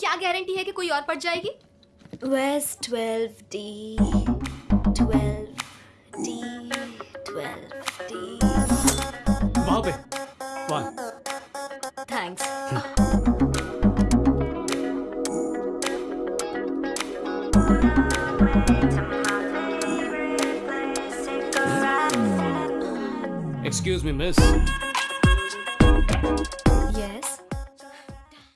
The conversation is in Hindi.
क्या गारंटी है कि कोई और पड़ जाएगी? West twelve D twelve D twelve D वाह बे वाह। Thanks Excuse me, miss.